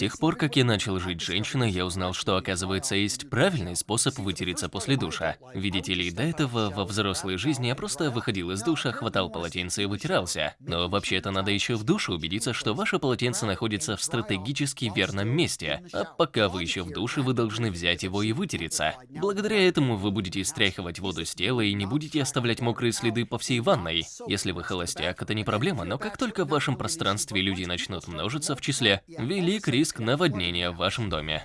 тех пор, как я начал жить женщиной, я узнал, что, оказывается, есть правильный способ вытереться после душа. Видите ли, до этого во взрослой жизни я просто выходил из душа, хватал полотенце и вытирался. Но вообще-то надо еще в душе убедиться, что ваше полотенце находится в стратегически верном месте. А пока вы еще в душе, вы должны взять его и вытереться. Благодаря этому вы будете стряхивать воду с тела и не будете оставлять мокрые следы по всей ванной. Если вы холостяк, это не проблема, но как только в вашем пространстве люди начнут множиться в числе, велик риск наводнения в вашем доме.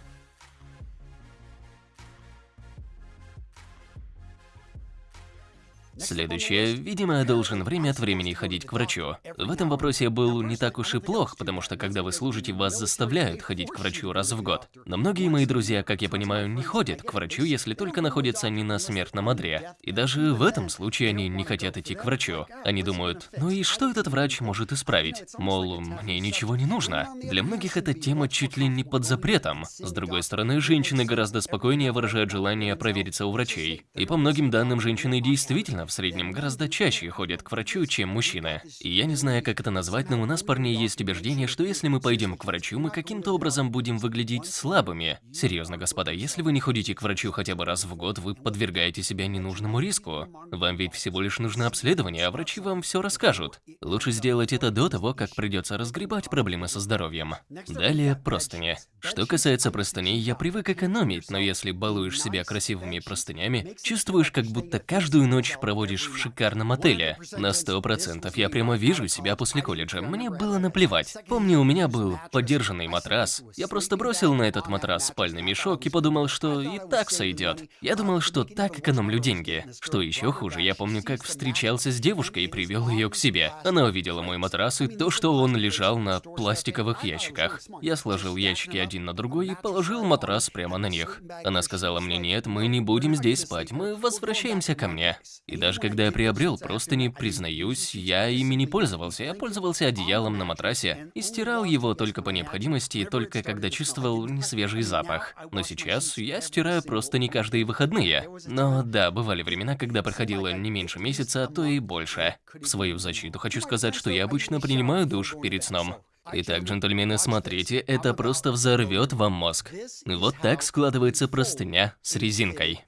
Следующее. Видимо, я должен время от времени ходить к врачу. В этом вопросе я был не так уж и плох, потому что когда вы служите, вас заставляют ходить к врачу раз в год. Но многие мои друзья, как я понимаю, не ходят к врачу, если только находятся не на смертном одре. И даже в этом случае они не хотят идти к врачу. Они думают, ну и что этот врач может исправить? Мол, мне ничего не нужно. Для многих эта тема чуть ли не под запретом. С другой стороны, женщины гораздо спокойнее выражают желание провериться у врачей. И по многим данным, женщины действительно в среднем гораздо чаще ходят к врачу, чем мужчины. И я не знаю, как это назвать, но у нас, парней, есть убеждение, что если мы пойдем к врачу, мы каким-то образом будем выглядеть слабыми. Серьезно, господа, если вы не ходите к врачу хотя бы раз в год, вы подвергаете себя ненужному риску. Вам ведь всего лишь нужно обследование, а врачи вам все расскажут. Лучше сделать это до того, как придется разгребать проблемы со здоровьем. Далее простыни. Что касается простыней, я привык экономить, но если балуешь себя красивыми простынями, чувствуешь, как будто каждую ночь проводишь проводишь в шикарном отеле. На сто процентов я прямо вижу себя после колледжа. Мне было наплевать. Помню, у меня был подержанный матрас. Я просто бросил на этот матрас спальный мешок и подумал, что и так сойдет. Я думал, что так экономлю деньги. Что еще хуже, я помню, как встречался с девушкой и привел ее к себе. Она увидела мой матрас и то, что он лежал на пластиковых ящиках. Я сложил ящики один на другой и положил матрас прямо на них. Она сказала мне, нет, мы не будем здесь спать, мы возвращаемся ко мне. И даже когда я приобрел простыни, признаюсь, я ими не пользовался. Я пользовался одеялом на матрасе и стирал его только по необходимости, только когда чувствовал несвежий запах. Но сейчас я стираю простыни каждые выходные. Но да, бывали времена, когда проходило не меньше месяца, а то и больше. В свою защиту хочу сказать, что я обычно принимаю душ перед сном. Итак, джентльмены, смотрите, это просто взорвет вам мозг. Вот так складывается простыня с резинкой.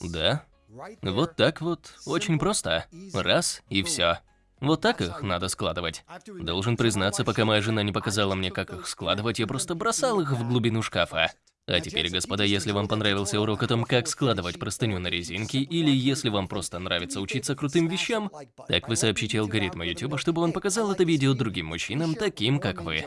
Да. Вот так вот, очень просто. Раз и все. Вот так их надо складывать. Должен признаться, пока моя жена не показала мне, как их складывать, я просто бросал их в глубину шкафа. А теперь, господа, если вам понравился урок о том, как складывать простыню на резинке, или если вам просто нравится учиться крутым вещам, так вы сообщите алгоритму YouTube, чтобы он показал это видео другим мужчинам, таким как вы.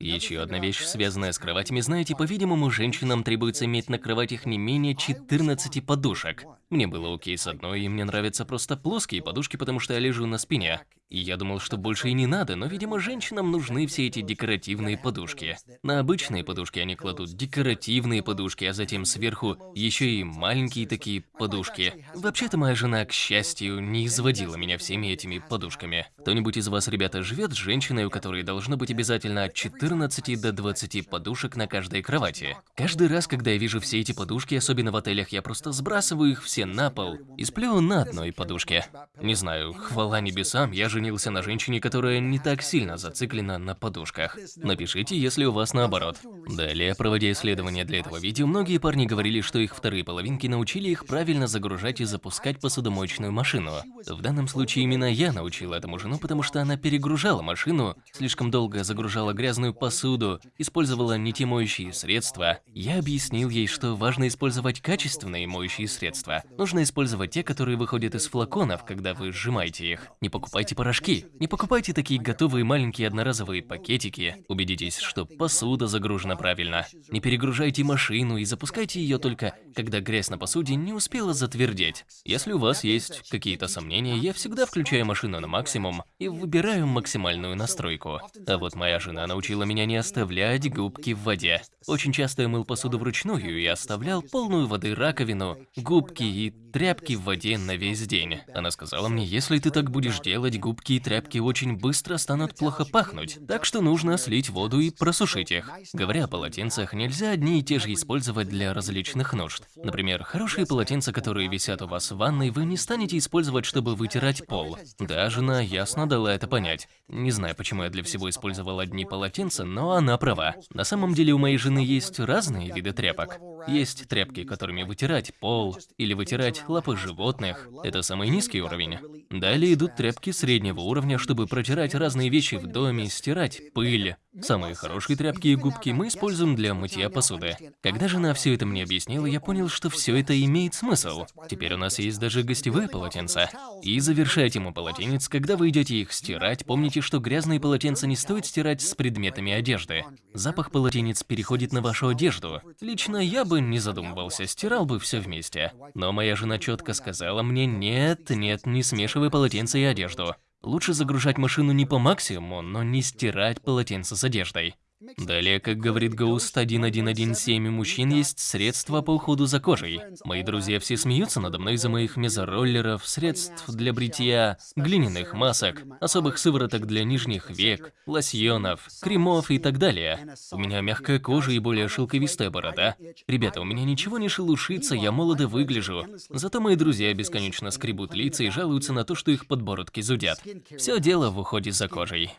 Еще одна вещь, связанная с кроватями, знаете, по-видимому, женщинам требуется иметь на кроватях не менее 14 подушек. Мне было окей с одной, и мне нравятся просто плоские подушки, потому что я лежу на спине. И я думал, что больше и не надо, но, видимо, женщинам нужны все эти декоративные подушки. На обычные подушки они кладут декоративные подушки, а затем сверху еще и маленькие такие подушки. Вообще-то моя жена, к счастью, не изводила меня всеми этими подушками. Кто-нибудь из вас, ребята, живет с женщиной, у которой должно быть обязательно от 14 до 20 подушек на каждой кровати? Каждый раз, когда я вижу все эти подушки, особенно в отелях, я просто сбрасываю их все на пол и сплю на одной подушке. Не знаю, хвала небесам, я же женился на женщине, которая не так сильно зациклена на подушках. Напишите, если у вас наоборот. Далее, проводя исследования для этого видео, многие парни говорили, что их вторые половинки научили их правильно загружать и запускать посудомоечную машину. В данном случае именно я научил этому жену, потому что она перегружала машину, слишком долго загружала грязную посуду, использовала не те моющие средства. Я объяснил ей, что важно использовать качественные моющие средства. Нужно использовать те, которые выходят из флаконов, когда вы сжимаете их. Не покупайте порошки. Не покупайте такие готовые маленькие одноразовые пакетики. Убедитесь, что посуда загружена правильно. Не перегружайте машину и запускайте ее только, когда грязь на посуде не успела затвердеть. Если у вас есть какие-то сомнения, я всегда включаю машину на максимум и выбираю максимальную настройку. А вот моя жена научила меня не оставлять губки в воде. Очень часто я мыл посуду вручную и оставлял полную воды раковину, губки и тряпки в воде на весь день. Она сказала мне, если ты так будешь делать, губки и тряпки очень быстро станут плохо пахнуть, так что нужно слить воду и просушить их. Говоря о полотенцах, нельзя одни и те же использовать для различных нужд. Например, хорошие полотенца, которые висят у вас в ванной, вы не станете использовать, чтобы вытирать пол. Да, жена ясно дала это понять. Не знаю, почему я для всего использовал одни полотенца, но она права. На самом деле у моей жены есть разные виды тряпок. Есть тряпки, которыми вытирать пол или вытирать лапы животных. Это самый низкий уровень. Далее идут тряпки среднего уровня, чтобы протирать разные вещи в доме, стирать пыль. Самые хорошие тряпки и губки мы используем для мытья посуды. Когда жена все это мне объяснила, я понял, что все это имеет смысл. Теперь у нас есть даже гостевые полотенца. И завершая тему полотенец, когда вы идете их стирать, помните, что грязные полотенца не стоит стирать с предметами одежды. Запах полотенец переходит на вашу одежду. Лично я бы не задумывался, стирал бы все вместе. Но моя жена четко сказала мне, нет, нет, не смешивай полотенце и одежду. Лучше загружать машину не по максимуму, но не стирать полотенце с одеждой. Далее, как говорит Ghost 1117, у мужчин есть средства по уходу за кожей. Мои друзья все смеются надо мной из-за моих мезороллеров, средств для бритья, глиняных масок, особых сывороток для нижних век, лосьонов, кремов и так далее. У меня мягкая кожа и более шелковистая борода. Ребята, у меня ничего не шелушится, я молодо выгляжу. Зато мои друзья бесконечно скребут лица и жалуются на то, что их подбородки зудят. Все дело в уходе за кожей.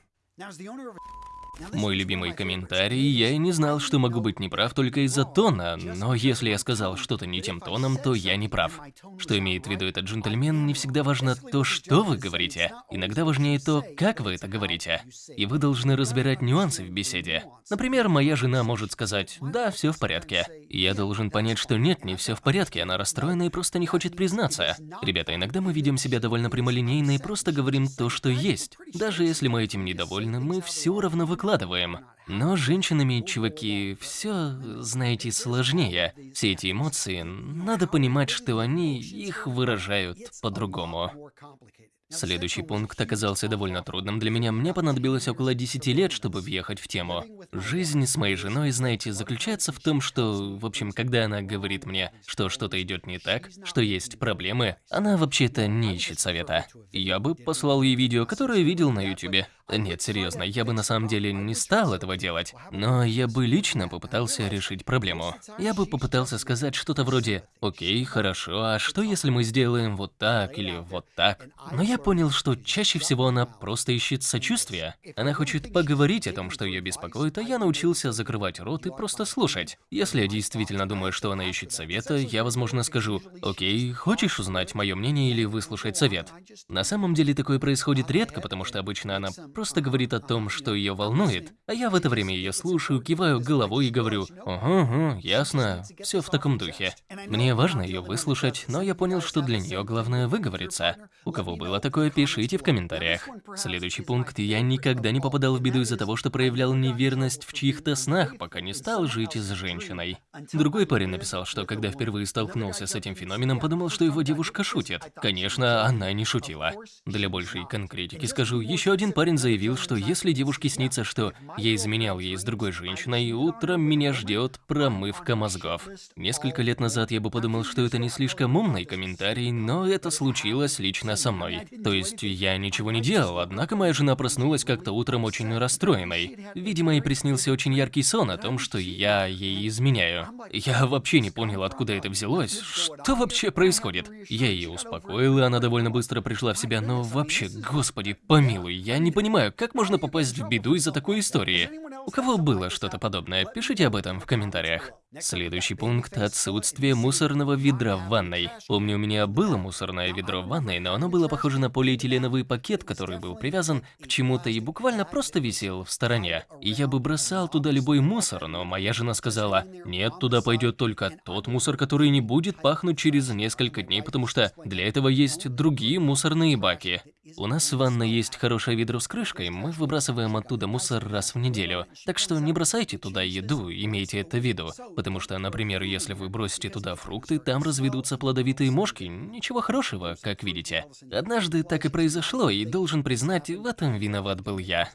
Мой любимый комментарий, я и не знал, что могу быть неправ только из-за тона, но если я сказал что-то не тем тоном, то я не прав. Что имеет в виду этот джентльмен, не всегда важно то, что вы говорите. Иногда важнее то, как вы это говорите. И вы должны разбирать нюансы в беседе. Например, моя жена может сказать «да, все в порядке». Я должен понять, что нет, не все в порядке, она расстроена и просто не хочет признаться. Ребята, иногда мы видим себя довольно прямолинейно и просто говорим то, что есть. Даже если мы этим недовольны, мы все равно выкладываем выкладываем. Но с женщинами, чуваки, все, знаете, сложнее. Все эти эмоции, надо понимать, что они их выражают по-другому. Следующий пункт оказался довольно трудным для меня. Мне понадобилось около 10 лет, чтобы въехать в тему. Жизнь с моей женой, знаете, заключается в том, что, в общем, когда она говорит мне, что что-то идет не так, что есть проблемы, она вообще-то не ищет совета. Я бы послал ей видео, которое видел на ютубе. Нет, серьезно, я бы на самом деле не стал этого делать. Но я бы лично попытался решить проблему. Я бы попытался сказать что-то вроде «Окей, хорошо, а что если мы сделаем вот так или вот так?» Но я понял, что чаще всего она просто ищет сочувствия. Она хочет поговорить о том, что ее беспокоит, а я научился закрывать рот и просто слушать. Если я действительно думаю, что она ищет совета, я, возможно, скажу «Окей, хочешь узнать мое мнение или выслушать совет?» На самом деле такое происходит редко, потому что обычно она просто говорит о том, что ее волнует, а я в это время ее слушаю, киваю головой и говорю «Ага, ага, ясно, все в таком духе». Мне важно ее выслушать, но я понял, что для нее главное выговориться. У кого было такое, пишите в комментариях. Следующий пункт. Я никогда не попадал в беду из-за того, что проявлял неверность в чьих-то снах, пока не стал жить с женщиной. Другой парень написал, что когда впервые столкнулся с этим феноменом, подумал, что его девушка шутит. Конечно, она не шутила. Для большей конкретики скажу, еще один парень заявил, что если девушке снится, что я изменял ей с другой женщиной, утром меня ждет промывка мозгов. Несколько лет назад я бы подумал, что это не слишком умный комментарий, но это случилось лично со мной. То есть я ничего не делал, однако моя жена проснулась как-то утром очень расстроенной. Видимо, ей приснился очень яркий сон о том, что я ей изменяю. Я вообще не понял, откуда это взялось. Что вообще происходит? Я ее успокоил, и она довольно быстро пришла в себя, но вообще, господи, помилуй, я не понимаю, понимаю, как можно попасть в беду из-за такой истории. У кого было что-то подобное, пишите об этом в комментариях. Следующий пункт – отсутствие мусорного ведра в ванной. Помню, у меня было мусорное ведро в ванной, но оно было похоже на полиэтиленовый пакет, который был привязан к чему-то и буквально просто висел в стороне. И я бы бросал туда любой мусор, но моя жена сказала, нет, туда пойдет только тот мусор, который не будет пахнуть через несколько дней, потому что для этого есть другие мусорные баки. У нас в ванной есть хорошее ведро с крышкой, мы выбрасываем оттуда мусор раз в неделю. Так что не бросайте туда еду, имейте это в виду. Потому что, например, если вы бросите туда фрукты, там разведутся плодовитые мошки. Ничего хорошего, как видите. Однажды так и произошло, и должен признать, в этом виноват был я.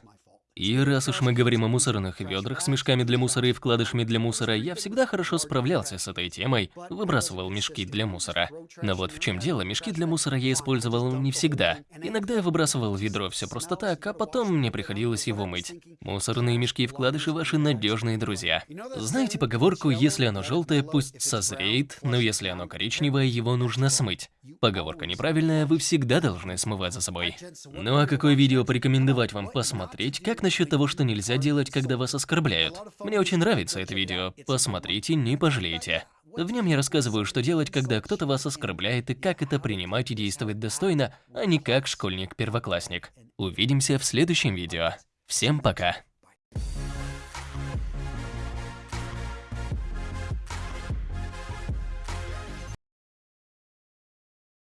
И раз уж мы говорим о мусорных ведрах с мешками для мусора и вкладышами для мусора, я всегда хорошо справлялся с этой темой, выбрасывал мешки для мусора. Но вот в чем дело, мешки для мусора я использовал не всегда. Иногда я выбрасывал ведро все просто так, а потом мне приходилось его мыть. Мусорные мешки и вкладыши ваши надежные друзья. Знаете поговорку, если оно желтое, пусть созреет, но если оно коричневое, его нужно смыть. Поговорка неправильная, вы всегда должны смывать за собой. Ну а какое видео порекомендовать вам посмотреть, как насчет того, что нельзя делать, когда вас оскорбляют? Мне очень нравится это видео, посмотрите, не пожалеете. В нем я рассказываю, что делать, когда кто-то вас оскорбляет и как это принимать и действовать достойно, а не как школьник-первоклассник. Увидимся в следующем видео. Всем пока!